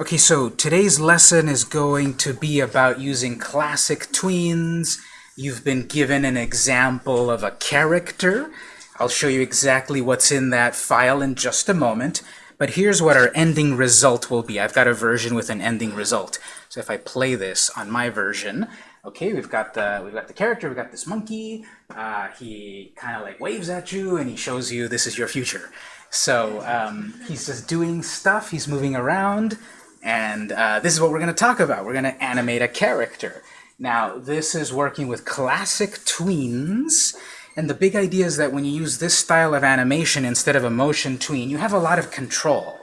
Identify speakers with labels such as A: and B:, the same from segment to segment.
A: Okay, so today's lesson is going to be about using classic tweens. You've been given an example of a character. I'll show you exactly what's in that file in just a moment. But here's what our ending result will be. I've got a version with an ending result. So if I play this on my version, okay, we've got the we've got the character, we've got this monkey. Uh, he kind of like waves at you and he shows you this is your future. So um, he's just doing stuff. He's moving around. And uh, this is what we're going to talk about. We're going to animate a character. Now, this is working with classic tweens. And the big idea is that when you use this style of animation instead of a motion tween, you have a lot of control.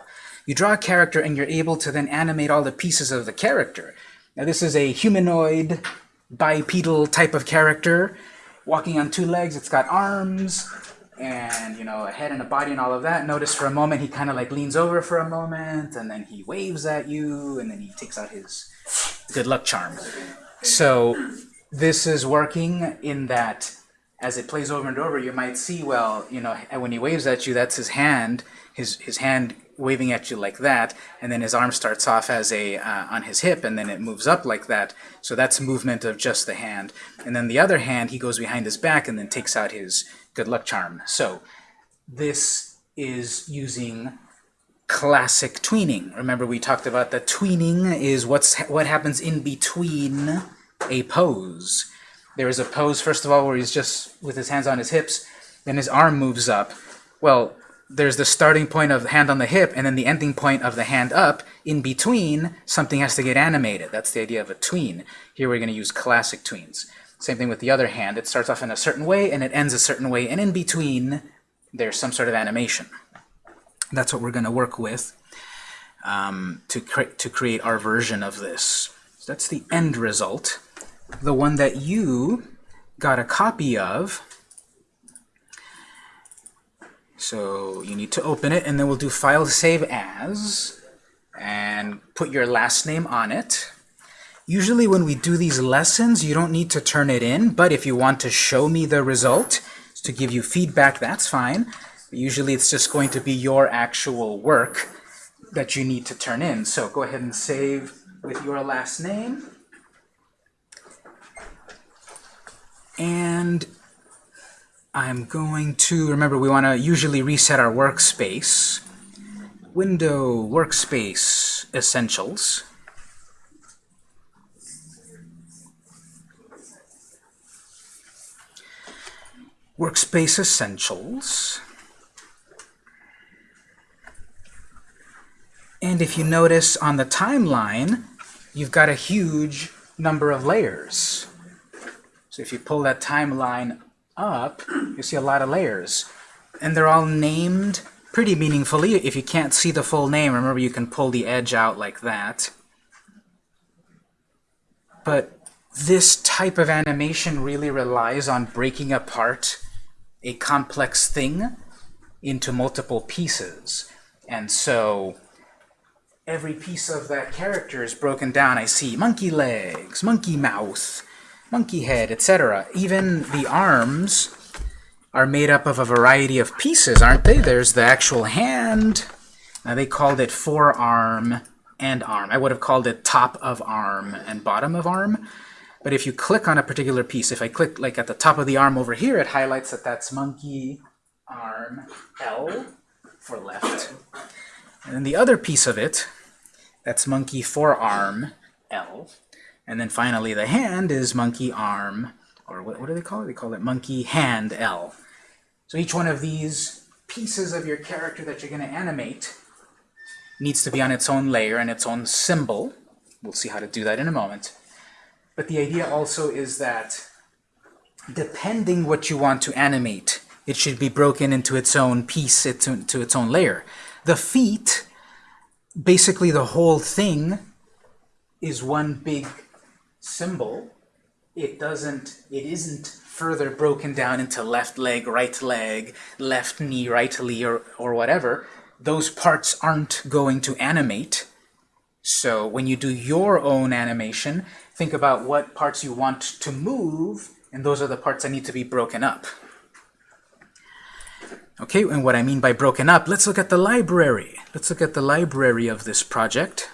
A: You draw a character and you're able to then animate all the pieces of the character. Now, this is a humanoid, bipedal type of character, walking on two legs. It's got arms, and you know a head and a body and all of that notice for a moment he kind of like leans over for a moment and then he waves at you and then he takes out his good luck charm. So this is working in that as it plays over and over you might see well you know when he waves at you that's his hand his his hand waving at you like that and then his arm starts off as a uh, on his hip and then it moves up like that. So that's movement of just the hand. And then the other hand he goes behind his back and then takes out his good luck charm. So this is using classic tweening. Remember we talked about that tweening is what's what happens in between a pose. There is a pose, first of all, where he's just with his hands on his hips, then his arm moves up. Well, there's the starting point of hand on the hip and then the ending point of the hand up. In between, something has to get animated. That's the idea of a tween. Here we're going to use classic tweens. Same thing with the other hand. It starts off in a certain way and it ends a certain way, and in between there's some sort of animation. That's what we're going to work with um, to, cre to create our version of this. So that's the end result. The one that you got a copy of. So you need to open it, and then we'll do File Save As, and put your last name on it. Usually when we do these lessons, you don't need to turn it in, but if you want to show me the result, to give you feedback, that's fine. But usually it's just going to be your actual work that you need to turn in. So go ahead and save with your last name. And I'm going to, remember we want to usually reset our workspace. Window, Workspace, Essentials. Workspace Essentials. And if you notice on the timeline, you've got a huge number of layers. So if you pull that timeline up, you see a lot of layers. And they're all named pretty meaningfully. If you can't see the full name, remember you can pull the edge out like that. But this type of animation really relies on breaking apart a complex thing into multiple pieces. And so every piece of that character is broken down. I see monkey legs, monkey mouth, monkey head, etc. Even the arms are made up of a variety of pieces, aren't they? There's the actual hand. Now they called it forearm and arm. I would have called it top of arm and bottom of arm. But if you click on a particular piece, if I click like at the top of the arm over here, it highlights that that's monkey arm L for left. And then the other piece of it, that's monkey forearm L. And then finally the hand is monkey arm, or what, what do they call it? They call it monkey hand L. So each one of these pieces of your character that you're going to animate needs to be on its own layer and its own symbol. We'll see how to do that in a moment. But the idea also is that depending what you want to animate, it should be broken into its own piece, into its own layer. The feet, basically the whole thing, is one big symbol. It doesn't, it isn't further broken down into left leg, right leg, left knee, right knee, or, or whatever. Those parts aren't going to animate. So when you do your own animation, think about what parts you want to move, and those are the parts that need to be broken up. Okay, and what I mean by broken up, let's look at the library. Let's look at the library of this project.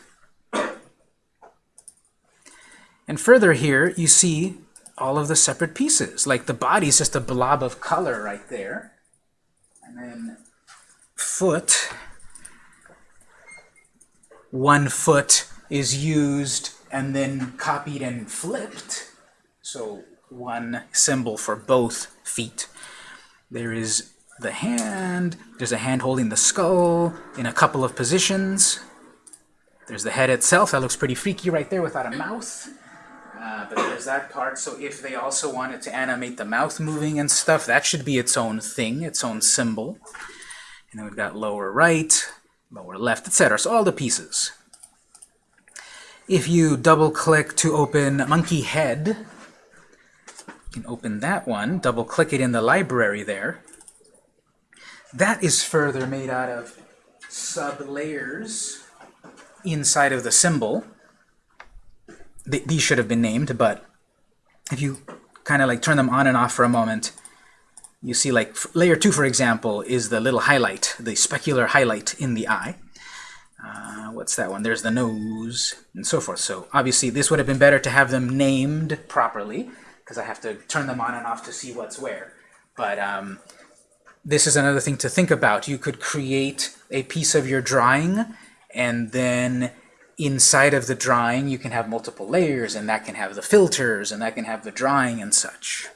A: And further here, you see all of the separate pieces. Like the body is just a blob of color right there. And then foot one foot is used and then copied and flipped. So one symbol for both feet. There is the hand. There's a hand holding the skull in a couple of positions. There's the head itself. That looks pretty freaky right there without a mouth. Uh, but there's that part. So if they also wanted to animate the mouth moving and stuff, that should be its own thing, its own symbol. And then we've got lower right, lower left, etc. So all the pieces. If you double click to open monkey head, you can open that one, double click it in the library there. That is further made out of sub-layers inside of the symbol. Th these should have been named, but if you kind of like turn them on and off for a moment, you see like layer 2, for example, is the little highlight, the specular highlight in the eye. Uh, what's that one? There's the nose, and so forth. So obviously this would have been better to have them named properly, because I have to turn them on and off to see what's where. But um, this is another thing to think about. You could create a piece of your drawing and then inside of the drawing you can have multiple layers and that can have the filters and that can have the drawing and such.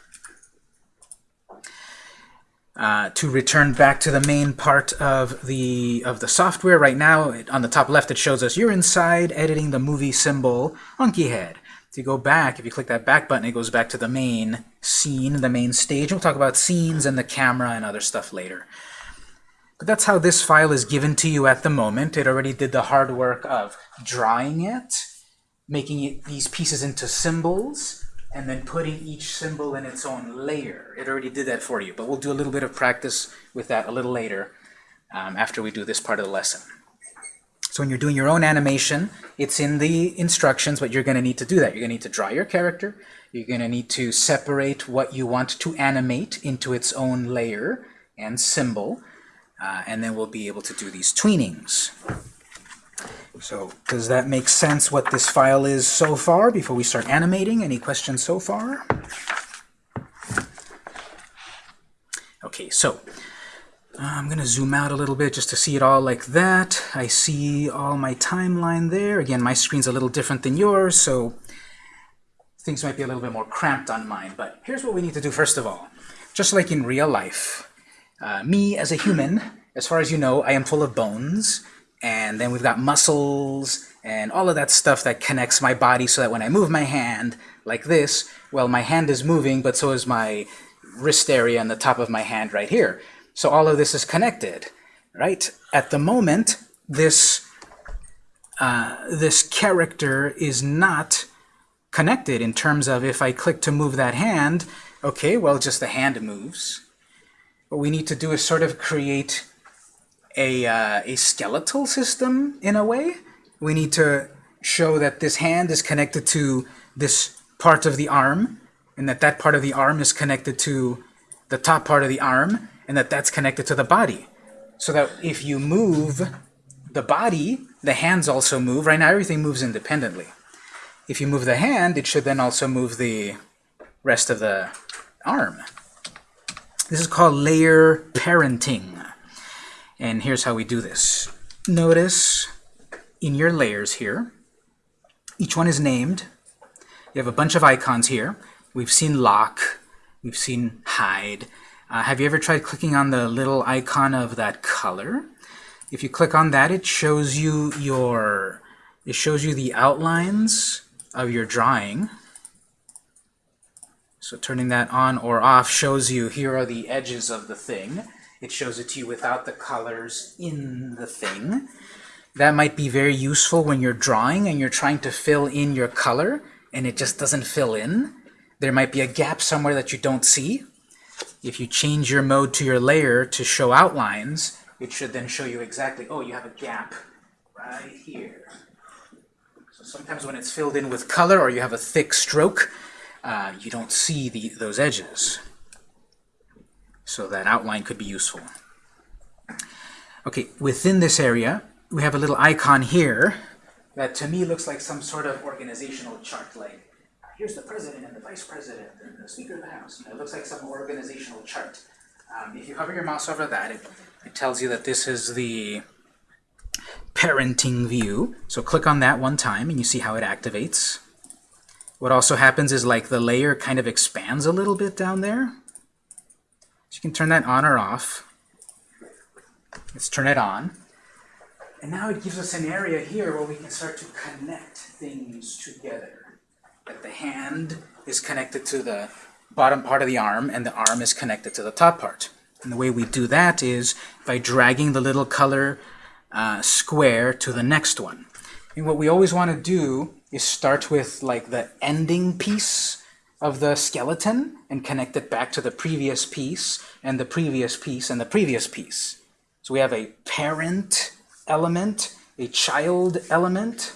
A: Uh, to return back to the main part of the of the software, right now on the top left it shows us you're inside editing the movie symbol monkey head. To go back, if you click that back button, it goes back to the main scene, the main stage. We'll talk about scenes and the camera and other stuff later. But that's how this file is given to you at the moment. It already did the hard work of drawing it, making it these pieces into symbols, and then putting each symbol in its own layer. It already did that for you, but we'll do a little bit of practice with that a little later um, after we do this part of the lesson. So when you're doing your own animation, it's in the instructions, but you're going to need to do that. You're going to need to draw your character. You're going to need to separate what you want to animate into its own layer and symbol, uh, and then we'll be able to do these tweenings. So does that make sense what this file is so far before we start animating? Any questions so far? Okay, so I'm going to zoom out a little bit just to see it all like that. I see all my timeline there. Again, my screen's a little different than yours, so things might be a little bit more cramped on mine. But here's what we need to do first of all. Just like in real life, uh, me as a human, as far as you know, I am full of bones, and then we've got muscles and all of that stuff that connects my body so that when I move my hand like this, well, my hand is moving, but so is my wrist area and the top of my hand right here. So all of this is connected, right? At the moment, this, uh, this character is not connected in terms of if I click to move that hand, okay, well, just the hand moves. What we need to do is sort of create a, uh, a skeletal system in a way. We need to show that this hand is connected to this part of the arm, and that that part of the arm is connected to the top part of the arm, and that that's connected to the body. So that if you move the body, the hands also move. Right now, everything moves independently. If you move the hand, it should then also move the rest of the arm. This is called layer parenting. And here's how we do this. Notice in your layers here, each one is named. You have a bunch of icons here. We've seen lock, we've seen hide, uh, have you ever tried clicking on the little icon of that color? If you click on that, it shows you your it shows you the outlines of your drawing. So turning that on or off shows you here are the edges of the thing. It shows it to you without the colors in the thing. That might be very useful when you're drawing and you're trying to fill in your color and it just doesn't fill in. There might be a gap somewhere that you don't see if you change your mode to your layer to show outlines, it should then show you exactly, oh, you have a gap right here. So sometimes when it's filled in with color or you have a thick stroke, uh, you don't see the, those edges. So that outline could be useful. Okay, within this area, we have a little icon here that to me looks like some sort of organizational chart, like here's the president and the vice president and the speaker of the house. You know, it looks like some organizational chart. Um, if you hover your mouse over that, it, it tells you that this is the parenting view. So click on that one time and you see how it activates. What also happens is like the layer kind of expands a little bit down there. So you can turn that on or off. Let's turn it on. And now it gives us an area here where we can start to connect things together. That the hand is connected to the bottom part of the arm, and the arm is connected to the top part. And the way we do that is by dragging the little color uh, square to the next one. And what we always want to do is start with like the ending piece of the skeleton and connect it back to the previous piece and the previous piece and the previous piece. So we have a parent element, a child element,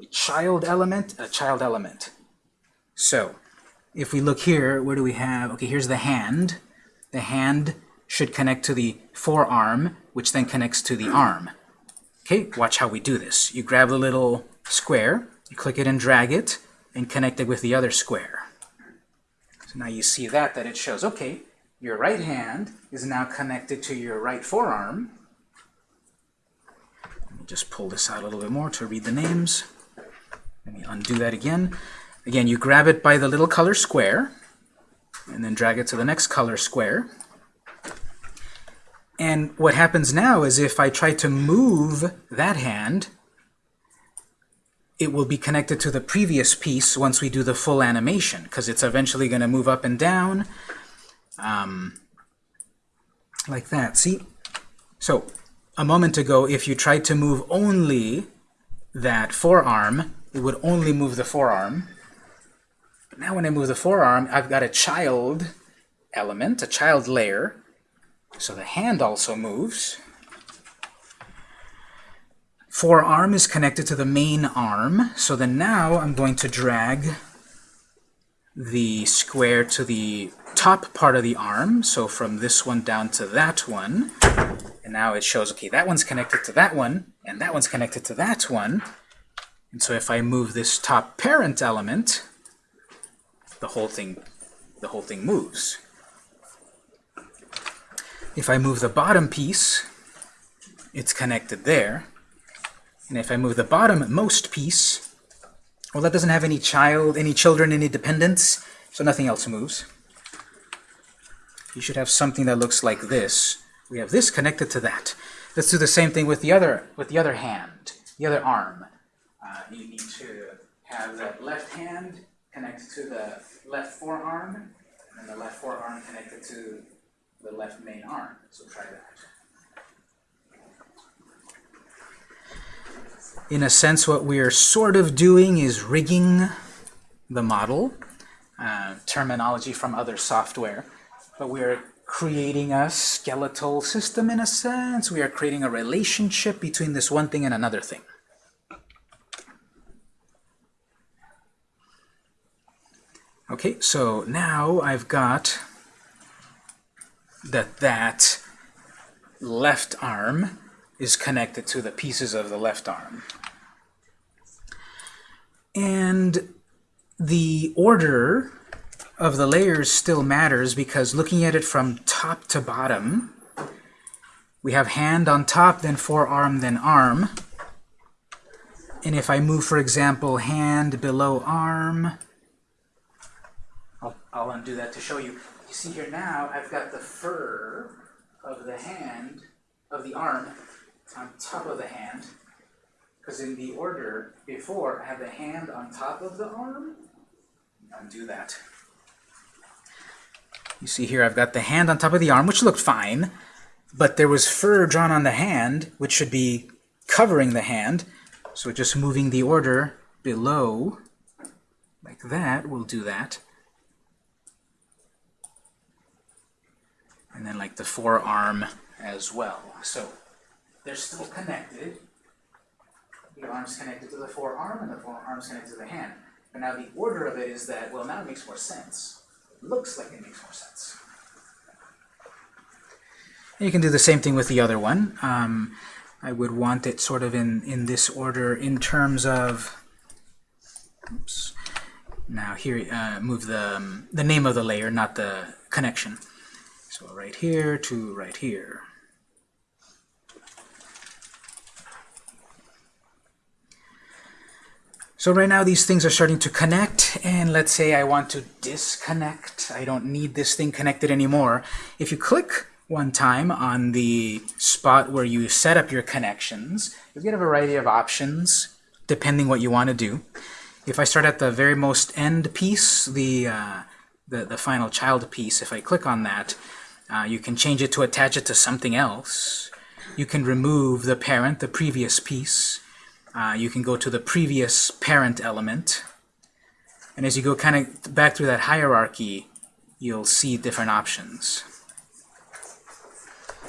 A: a child element, a child element. So if we look here, where do we have? Okay, here's the hand. The hand should connect to the forearm, which then connects to the arm. Okay, watch how we do this. You grab the little square, you click it and drag it, and connect it with the other square. So now you see that, that it shows, okay, your right hand is now connected to your right forearm. Let me just pull this out a little bit more to read the names. Let me undo that again. Again, you grab it by the little color square, and then drag it to the next color square. And what happens now is if I try to move that hand, it will be connected to the previous piece once we do the full animation, because it's eventually going to move up and down um, like that. See? So a moment ago, if you tried to move only that forearm, it would only move the forearm. But now when I move the forearm, I've got a child element, a child layer. So the hand also moves. Forearm is connected to the main arm. So then now I'm going to drag the square to the top part of the arm. So from this one down to that one. And now it shows, okay, that one's connected to that one, and that one's connected to that one. And so if I move this top parent element, the whole thing, the whole thing moves. If I move the bottom piece, it's connected there. And if I move the bottom-most piece, well, that doesn't have any child, any children, any dependents, so nothing else moves. You should have something that looks like this. We have this connected to that. Let's do the same thing with the other with the other hand, the other arm. Uh, you need to have that left hand connected to the left forearm, and the left forearm connected to the left main arm. So try that. In a sense, what we are sort of doing is rigging the model, uh, terminology from other software, but we're creating a skeletal system in a sense. We are creating a relationship between this one thing and another thing. Okay, so now I've got that that left arm is connected to the pieces of the left arm. And the order of the layers still matters because looking at it from top to bottom, we have hand on top, then forearm, then arm. And if I move, for example, hand below arm, I'll, I'll undo that to show you. You see here now, I've got the fur of the hand, of the arm, on top of the hand. Because in the order before, I have the hand on top of the arm. Undo that. You see here I've got the hand on top of the arm, which looked fine, but there was fur drawn on the hand, which should be covering the hand. So just moving the order below, like that, will do that. and then like the forearm as well. So they're still connected. The arm's connected to the forearm, and the forearm's connected to the hand. But now the order of it is that, well, now it makes more sense. Looks like it makes more sense. And you can do the same thing with the other one. Um, I would want it sort of in, in this order in terms of, oops, Now here, uh, move the, um, the name of the layer, not the connection. So right here to right here. So right now these things are starting to connect, and let's say I want to disconnect. I don't need this thing connected anymore. If you click one time on the spot where you set up your connections, you get a variety of options depending what you want to do. If I start at the very most end piece, the, uh, the, the final child piece, if I click on that, uh, you can change it to attach it to something else. You can remove the parent, the previous piece. Uh, you can go to the previous parent element. And as you go kind of back through that hierarchy, you'll see different options.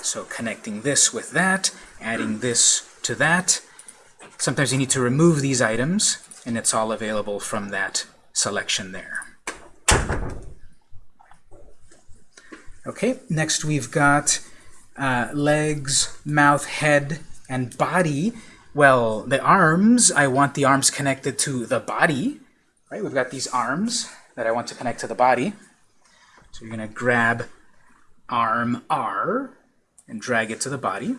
A: So connecting this with that, adding this to that. Sometimes you need to remove these items, and it's all available from that selection there. Okay, next we've got uh, legs, mouth, head, and body. Well, the arms, I want the arms connected to the body. Right? We've got these arms that I want to connect to the body. So you're going to grab arm R and drag it to the body.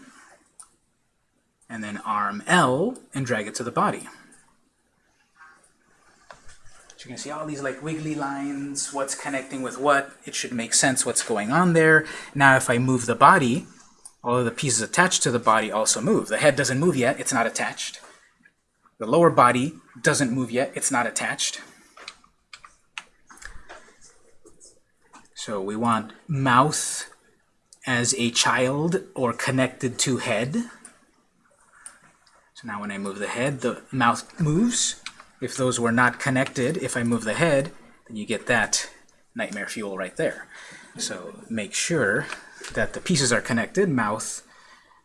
A: And then arm L and drag it to the body. So you can see all these like wiggly lines, what's connecting with what. It should make sense what's going on there. Now if I move the body, all of the pieces attached to the body also move. The head doesn't move yet, it's not attached. The lower body doesn't move yet, it's not attached. So we want mouth as a child or connected to head. So now when I move the head, the mouth moves. If those were not connected, if I move the head, then you get that nightmare fuel right there. So make sure that the pieces are connected, mouth,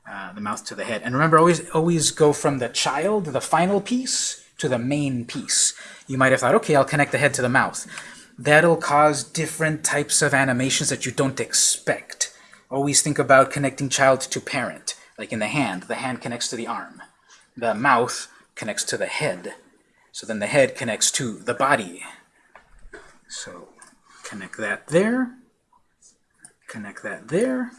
A: uh, the mouth to the head. And remember, always, always go from the child, the final piece, to the main piece. You might have thought, okay, I'll connect the head to the mouth. That'll cause different types of animations that you don't expect. Always think about connecting child to parent, like in the hand. The hand connects to the arm. The mouth connects to the head. So then the head connects to the body. So connect that there. Connect that there.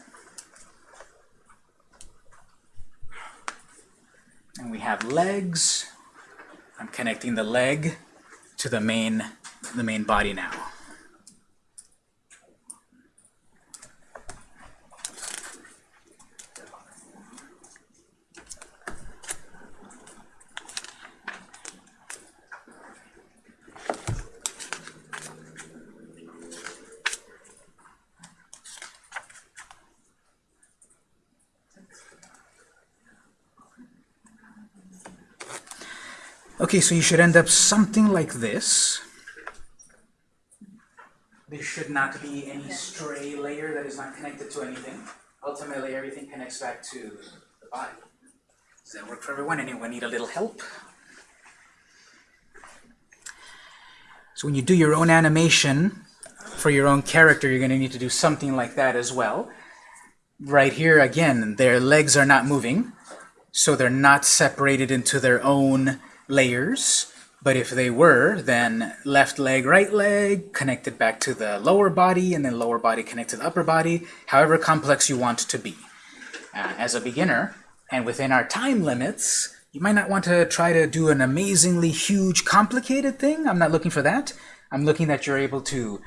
A: And we have legs. I'm connecting the leg to the main, the main body now. Okay, so you should end up something like this. There should not be any stray layer that is not connected to anything. Ultimately, everything connects back to the body. Does that work for everyone? Anyone need a little help? So when you do your own animation for your own character, you're going to need to do something like that as well. Right here, again, their legs are not moving, so they're not separated into their own layers, but if they were, then left leg, right leg, connected back to the lower body, and then lower body connected to the upper body, however complex you want to be. Uh, as a beginner, and within our time limits, you might not want to try to do an amazingly huge, complicated thing. I'm not looking for that. I'm looking that you're able to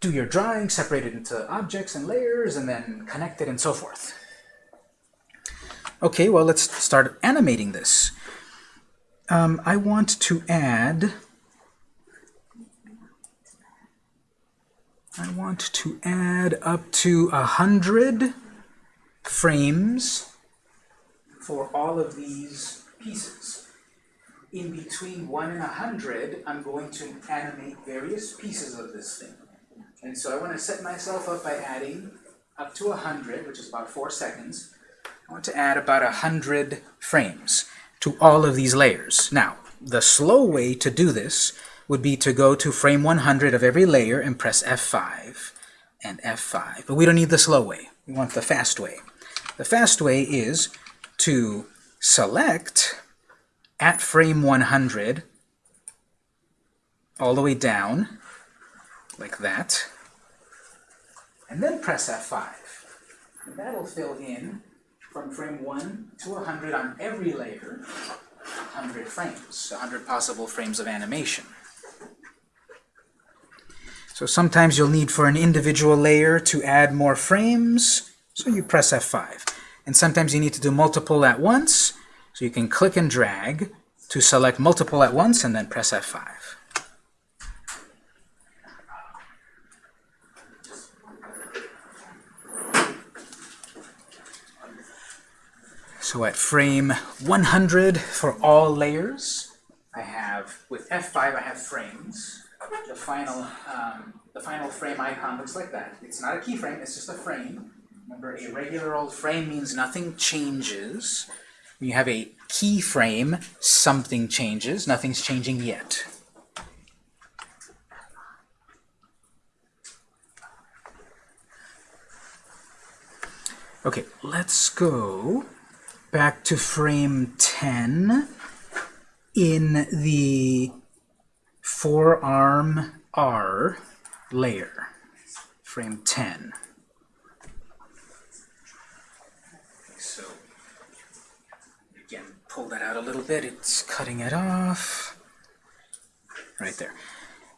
A: do your drawing, separate it into objects and layers, and then connect it and so forth. Okay, well, let's start animating this um, I want to add I want to add up to a hundred frames for all of these pieces. In between 1 and a 100, I'm going to animate various pieces of this thing. And so I want to set myself up by adding up to a 100, which is about 4 seconds. I want to add about a 100 frames to all of these layers. Now, the slow way to do this would be to go to frame 100 of every layer and press F5 and F5. But we don't need the slow way. We want the fast way. The fast way is to select at frame 100 all the way down, like that. And then press F5. And that'll fill in from frame 1 to 100 on every layer, 100 frames, 100 possible frames of animation. So sometimes you'll need for an individual layer to add more frames, so you press F5. And sometimes you need to do multiple at once, so you can click and drag to select multiple at once and then press F5. So at frame 100 for all layers, I have, with F5 I have frames. The final, um, the final frame icon looks like that. It's not a keyframe, it's just a frame. Remember, a regular old frame means nothing changes. When you have a keyframe, something changes. Nothing's changing yet. Okay, let's go back to frame 10 in the forearm R layer, frame 10. So, again, pull that out a little bit. It's cutting it off. Right there.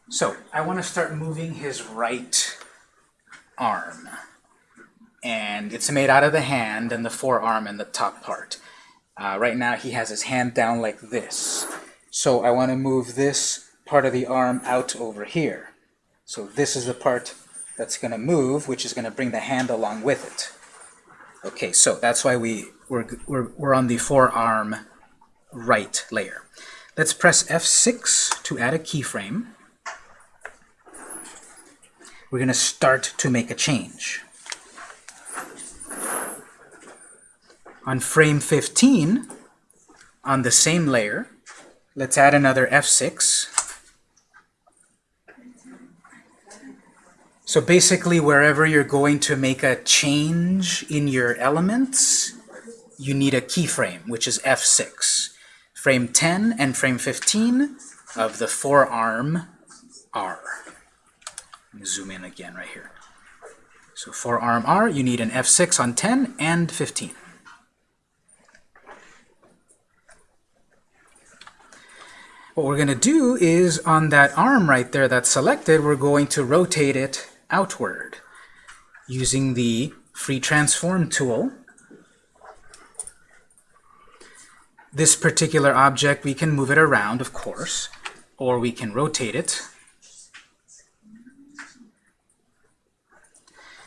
A: So, I want to start moving his right arm and it's made out of the hand and the forearm and the top part. Uh, right now he has his hand down like this. So I want to move this part of the arm out over here. So this is the part that's going to move, which is going to bring the hand along with it. Okay, so that's why we, we're, we're, we're on the forearm right layer. Let's press F6 to add a keyframe. We're going to start to make a change. On frame 15, on the same layer, let's add another F6. So basically, wherever you're going to make a change in your elements, you need a keyframe, which is F6. Frame 10 and frame 15 of the forearm R. Zoom in again right here. So forearm R, you need an F6 on 10 and 15. What we're going to do is on that arm right there that's selected, we're going to rotate it outward using the free transform tool. This particular object, we can move it around, of course, or we can rotate it.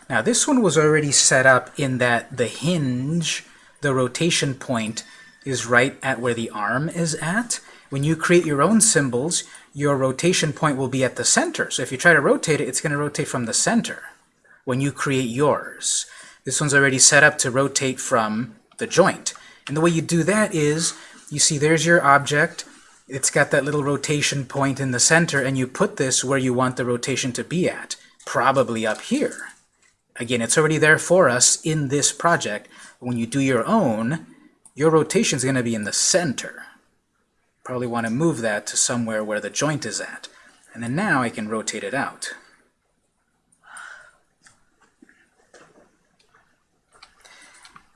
A: Now this one was already set up in that the hinge, the rotation point, is right at where the arm is at. When you create your own symbols, your rotation point will be at the center. So if you try to rotate it, it's going to rotate from the center when you create yours. This one's already set up to rotate from the joint. And the way you do that is, you see there's your object, it's got that little rotation point in the center, and you put this where you want the rotation to be at, probably up here. Again, it's already there for us in this project. When you do your own, your rotation is going to be in the center. Probably want to move that to somewhere where the joint is at. And then now I can rotate it out.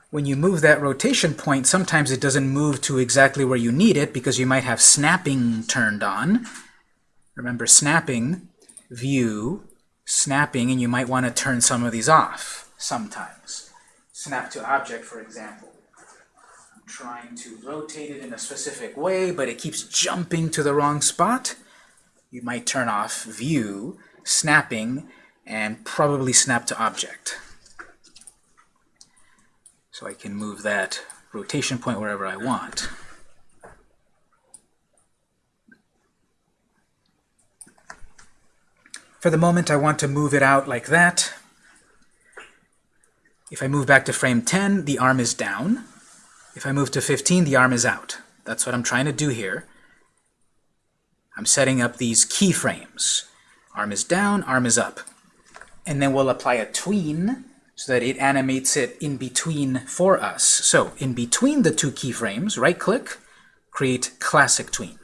A: When you move that rotation point, sometimes it doesn't move to exactly where you need it because you might have snapping turned on. Remember snapping, view, snapping, and you might want to turn some of these off sometimes. Snap to object, for example trying to rotate it in a specific way, but it keeps jumping to the wrong spot, you might turn off view, snapping, and probably snap to object. So I can move that rotation point wherever I want. For the moment, I want to move it out like that. If I move back to frame 10, the arm is down. If I move to 15, the arm is out. That's what I'm trying to do here. I'm setting up these keyframes. Arm is down, arm is up. And then we'll apply a tween so that it animates it in between for us. So in between the two keyframes, right-click, create classic tween.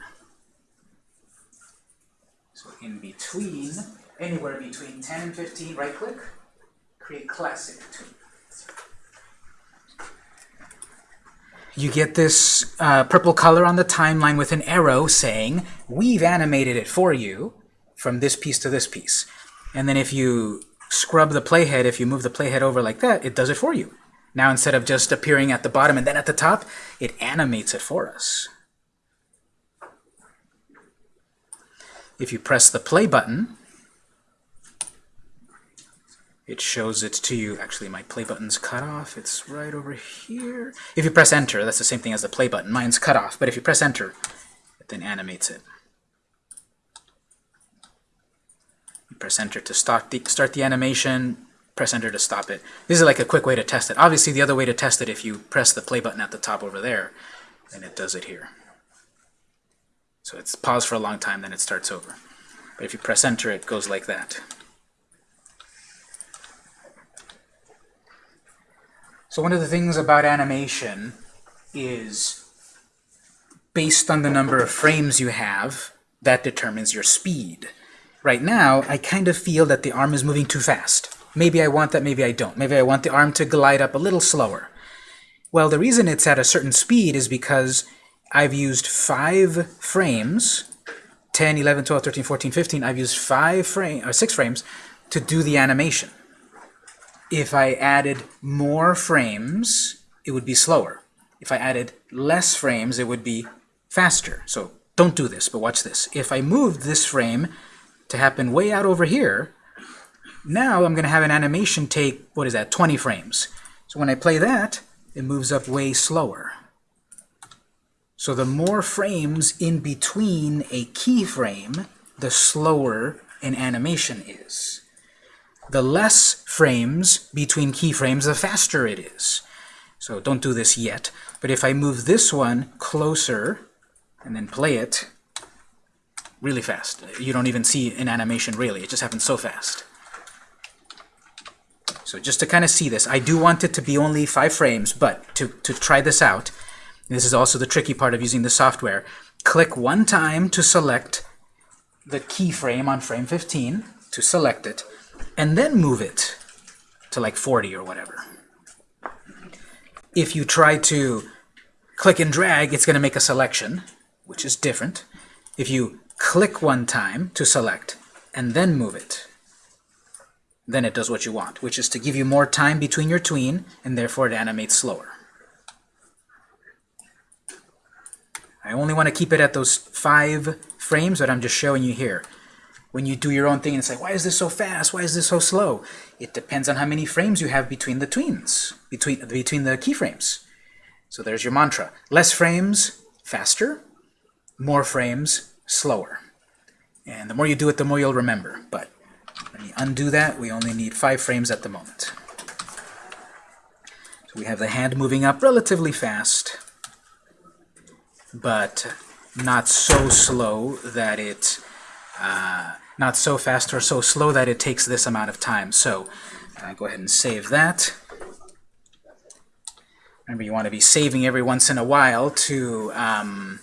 A: So in between, anywhere between 10 and 15, right click, create classic tween. You get this uh, purple color on the timeline with an arrow saying, we've animated it for you from this piece to this piece. And then if you scrub the playhead, if you move the playhead over like that, it does it for you. Now instead of just appearing at the bottom and then at the top, it animates it for us. If you press the play button, it shows it to you. Actually, my play button's cut off. It's right over here. If you press enter, that's the same thing as the play button. Mine's cut off, but if you press enter, it then animates it. You press enter to start the, start the animation, press enter to stop it. This is like a quick way to test it. Obviously, the other way to test it, if you press the play button at the top over there, then it does it here. So it's paused for a long time, then it starts over. But if you press enter, it goes like that. So one of the things about animation is based on the number of frames you have, that determines your speed. Right now, I kind of feel that the arm is moving too fast. Maybe I want that, maybe I don't. Maybe I want the arm to glide up a little slower. Well, the reason it's at a certain speed is because I've used five frames, 10, 11, 12, 13, 14, 15, I've used five frame, or six frames to do the animation. If I added more frames, it would be slower. If I added less frames, it would be faster. So don't do this, but watch this. If I moved this frame to happen way out over here, now I'm going to have an animation take, what is that, 20 frames. So when I play that, it moves up way slower. So the more frames in between a keyframe, the slower an animation is. The less frames between keyframes, the faster it is. So don't do this yet. But if I move this one closer and then play it really fast, you don't even see an animation really. It just happens so fast. So just to kind of see this, I do want it to be only five frames, but to, to try this out, this is also the tricky part of using the software. Click one time to select the keyframe on frame 15, to select it, and then move it to like 40 or whatever. If you try to click and drag, it's going to make a selection, which is different. If you click one time to select and then move it, then it does what you want, which is to give you more time between your tween, and therefore it animates slower. I only want to keep it at those five frames that I'm just showing you here. When you do your own thing and say, why is this so fast? Why is this so slow? It depends on how many frames you have between the tweens, between, between the keyframes. So there's your mantra. Less frames, faster. More frames, slower. And the more you do it, the more you'll remember. But let me undo that. We only need five frames at the moment. So we have the hand moving up relatively fast but not so slow that it, uh, not so fast or so slow that it takes this amount of time. So uh, go ahead and save that. Remember, you want to be saving every once in a while to, um,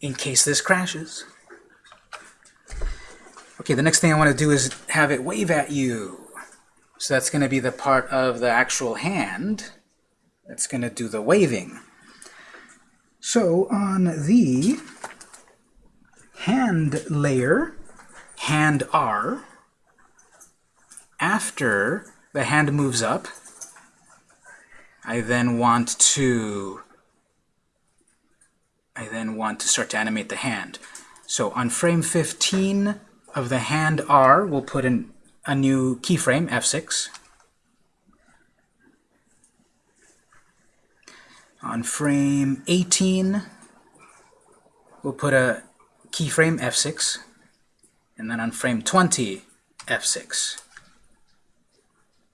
A: in case this crashes. Okay, the next thing I want to do is have it wave at you. So that's going to be the part of the actual hand that's going to do the waving. So on the hand layer, hand R, after the hand moves up, I then want to I then want to start to animate the hand. So on frame 15 of the hand R, we'll put in a new keyframe, F6. On frame 18, we'll put a keyframe F6, and then on frame 20, F6.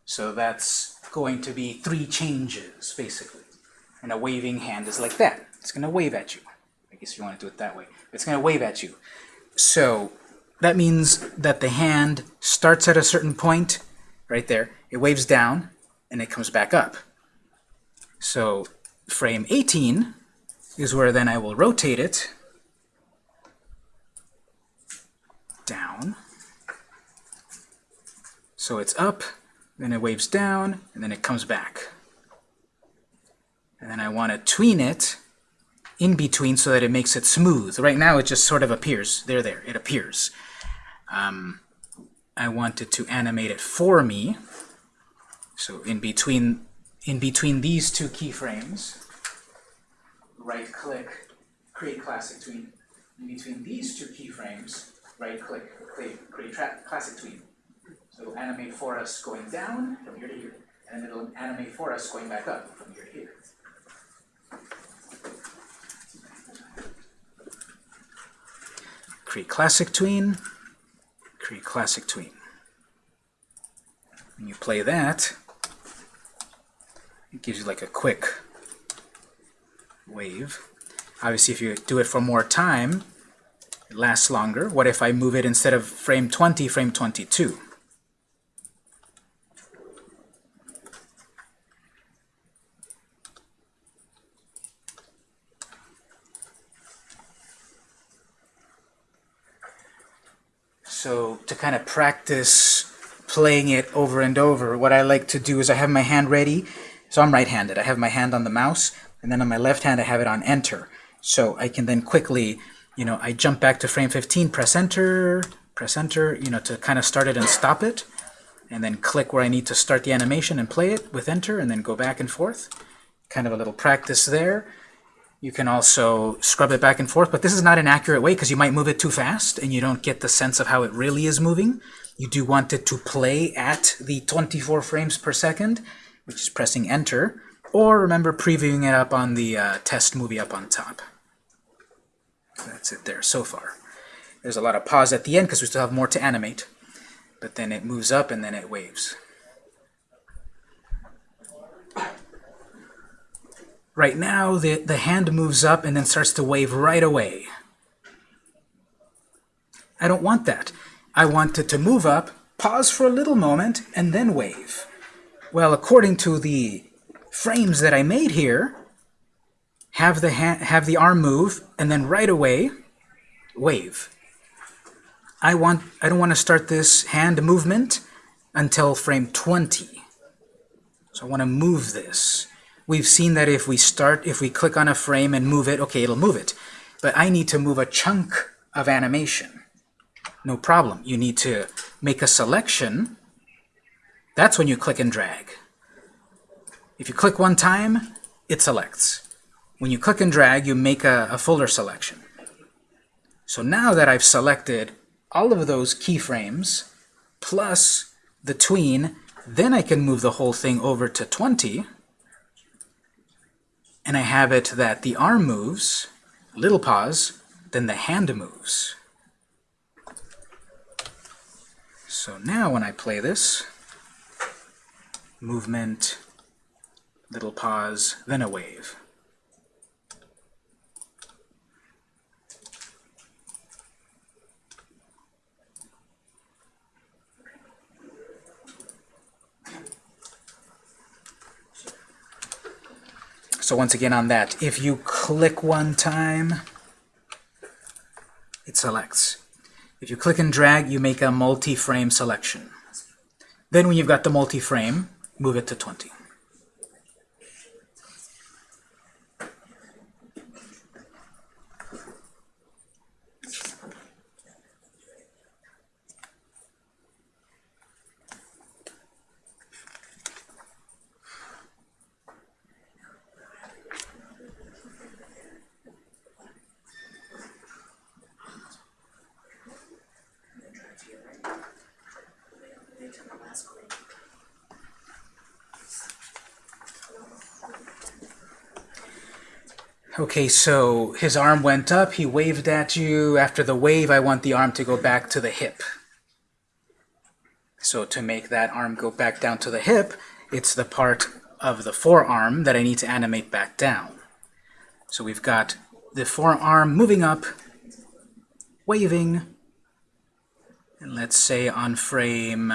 A: So that's going to be three changes, basically. And a waving hand is like that. It's going to wave at you. I guess you want to do it that way. It's going to wave at you. So that means that the hand starts at a certain point, right there. It waves down, and it comes back up. So frame 18 is where then I will rotate it down. So it's up, then it waves down, and then it comes back. And then I want to tween it in between so that it makes it smooth. Right now it just sort of appears. There, there, it appears. Um, I want it to animate it for me. So in between, in between these two keyframes, right-click, create classic tween. In between these two keyframes, right-click, create, create classic tween. So animate for us going down from here to here, and then it'll animate for us going back up from here to here. Create classic tween, create classic tween. When you play that, it gives you like a quick wave. Obviously, if you do it for more time, it lasts longer. What if I move it instead of frame 20, frame 22? So to kind of practice playing it over and over, what I like to do is I have my hand ready. So I'm right-handed. I have my hand on the mouse, and then on my left hand I have it on enter. So I can then quickly, you know, I jump back to frame 15, press enter, press enter, you know, to kind of start it and stop it, and then click where I need to start the animation and play it with enter, and then go back and forth. Kind of a little practice there. You can also scrub it back and forth, but this is not an accurate way because you might move it too fast and you don't get the sense of how it really is moving. You do want it to play at the 24 frames per second, which is pressing enter, or remember previewing it up on the uh, test movie up on top. That's it there so far. There's a lot of pause at the end because we still have more to animate, but then it moves up and then it waves. Right now, the, the hand moves up and then starts to wave right away. I don't want that. I want it to move up, pause for a little moment, and then wave. Well, according to the frames that I made here, have the, hand, have the arm move, and then right away, wave. I, want, I don't want to start this hand movement until frame 20. So I want to move this we've seen that if we start, if we click on a frame and move it, okay, it'll move it. But I need to move a chunk of animation. No problem. You need to make a selection. That's when you click and drag. If you click one time, it selects. When you click and drag, you make a, a folder selection. So now that I've selected all of those keyframes plus the tween, then I can move the whole thing over to 20 and I have it that the arm moves, little pause, then the hand moves. So now when I play this, movement, little pause, then a wave. So once again on that, if you click one time, it selects. If you click and drag, you make a multi-frame selection. Then when you've got the multi-frame, move it to 20. Okay, so his arm went up, he waved at you. After the wave, I want the arm to go back to the hip. So to make that arm go back down to the hip, it's the part of the forearm that I need to animate back down. So we've got the forearm moving up, waving, and let's say on frame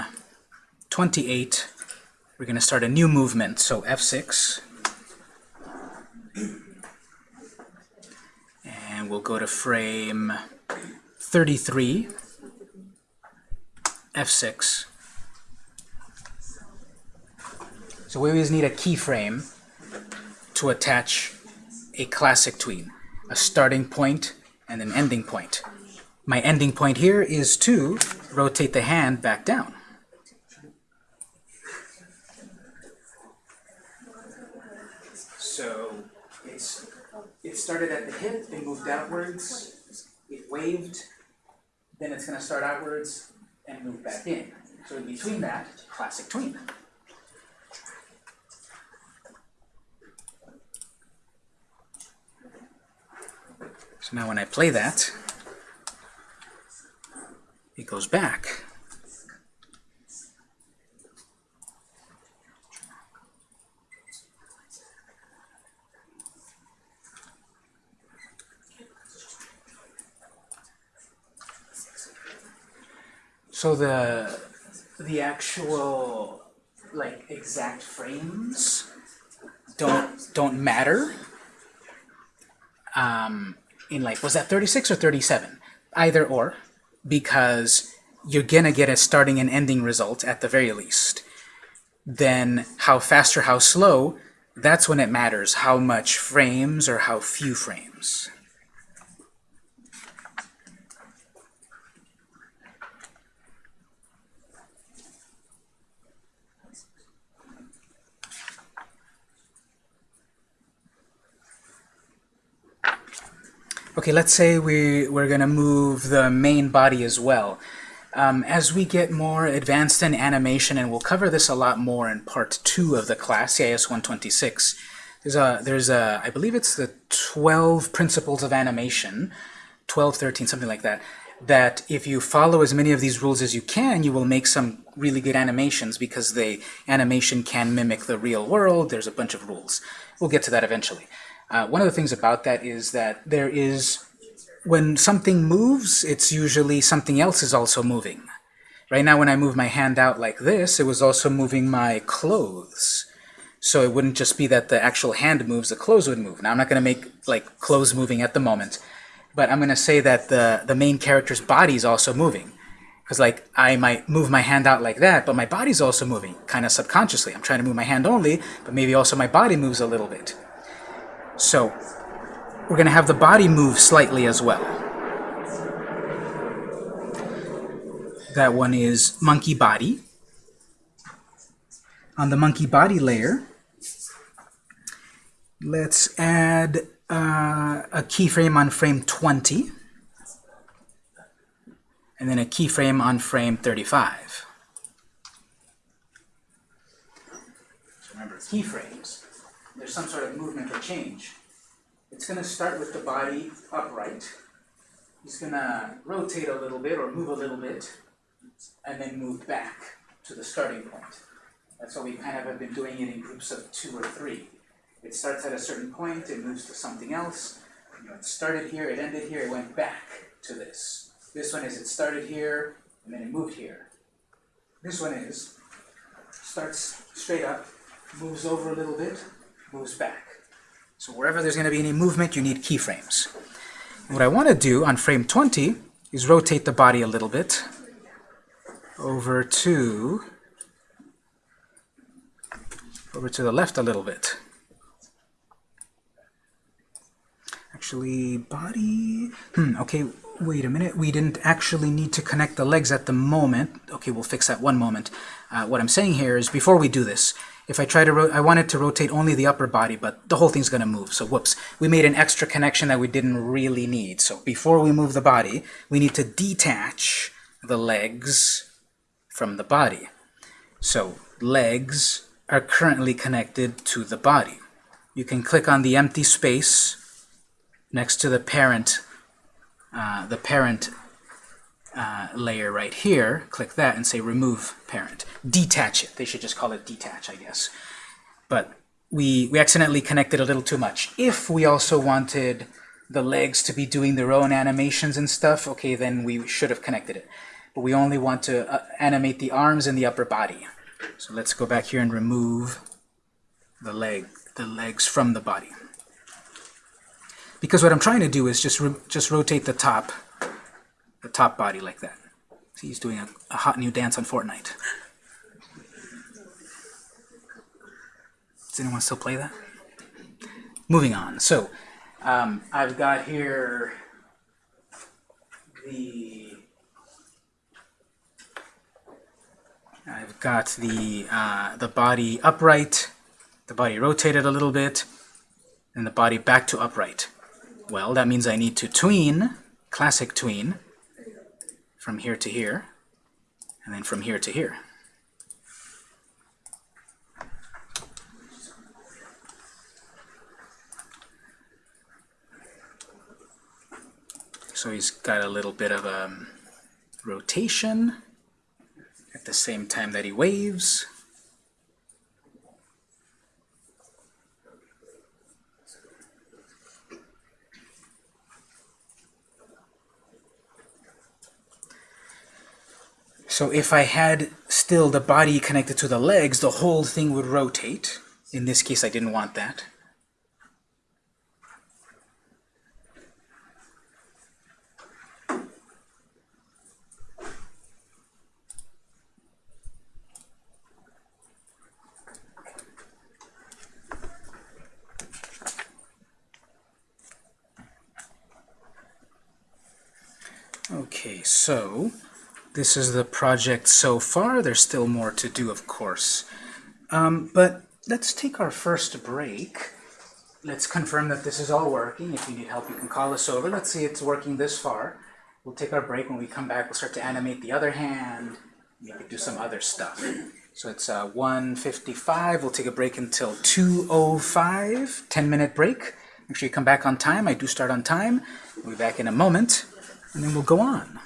A: 28, we're going to start a new movement. So F6. And we'll go to frame 33. F6. So we always need a keyframe to attach a classic tween, a starting point and an ending point. My ending point here is to rotate the hand back down. So it's it started at the hip, it moved outwards, it waved, then it's going to start outwards and move back in. So in between that, classic tween. So now when I play that, it goes back. So the the actual like exact frames don't don't matter. Um, in like was that 36 or 37? Either or, because you're gonna get a starting and ending result at the very least. Then how fast or how slow, that's when it matters how much frames or how few frames. Okay, let's say we, we're going to move the main body as well. Um, as we get more advanced in animation, and we'll cover this a lot more in part two of the class, CIS 126, there's a, there's a, I believe it's the 12 principles of animation, 12, 13, something like that, that if you follow as many of these rules as you can, you will make some really good animations because the animation can mimic the real world. There's a bunch of rules. We'll get to that eventually. Uh, one of the things about that is that there is, when something moves, it's usually something else is also moving. Right now when I move my hand out like this, it was also moving my clothes. So it wouldn't just be that the actual hand moves, the clothes would move. Now I'm not going to make like clothes moving at the moment, but I'm going to say that the, the main character's body is also moving. Because like I might move my hand out like that, but my body's also moving, kind of subconsciously. I'm trying to move my hand only, but maybe also my body moves a little bit. So we're going to have the body move slightly as well. That one is monkey body. On the monkey body layer, let's add uh, a keyframe on frame 20 and then a keyframe on frame 35. Remember, keyframes there's some sort of movement or change. It's going to start with the body upright. He's going to rotate a little bit or move a little bit and then move back to the starting point. That's why we kind of have been doing it in groups of two or three. It starts at a certain point, it moves to something else. You know, it started here, it ended here, it went back to this. This one is it started here, and then it moved here. This one is, starts straight up, moves over a little bit, moves back. So wherever there's going to be any movement, you need keyframes. What I want to do on frame 20 is rotate the body a little bit over to over to the left a little bit. Actually, body... Hmm, okay, wait a minute. We didn't actually need to connect the legs at the moment. Okay, we'll fix that one moment. Uh, what I'm saying here is before we do this, if I try to, I wanted to rotate only the upper body, but the whole thing's going to move. So whoops, we made an extra connection that we didn't really need. So before we move the body, we need to detach the legs from the body. So legs are currently connected to the body. You can click on the empty space next to the parent, uh, the parent uh, layer right here, click that and say remove parent. Detach it. They should just call it detach, I guess. But we, we accidentally connected a little too much. If we also wanted the legs to be doing their own animations and stuff, okay, then we should have connected it. But we only want to uh, animate the arms and the upper body. So let's go back here and remove the leg, the legs from the body. Because what I'm trying to do is just just rotate the top top body like that. See, he's doing a, a hot new dance on Fortnite. Does anyone still play that? Moving on. So, um, I've got here the I've got the uh, the body upright, the body rotated a little bit, and the body back to upright. Well, that means I need to tween, classic tween, from here to here, and then from here to here. So he's got a little bit of a um, rotation at the same time that he waves. So if I had still the body connected to the legs, the whole thing would rotate. In this case, I didn't want that. Okay, so this is the project so far. There's still more to do, of course. Um, but let's take our first break. Let's confirm that this is all working. If you need help, you can call us over. Let's see it's working this far. We'll take our break. When we come back, we'll start to animate the other hand. Maybe do some other stuff. So it's uh, 1.55. We'll take a break until 2.05. 10 minute break. Make sure you come back on time. I do start on time. We'll be back in a moment, and then we'll go on.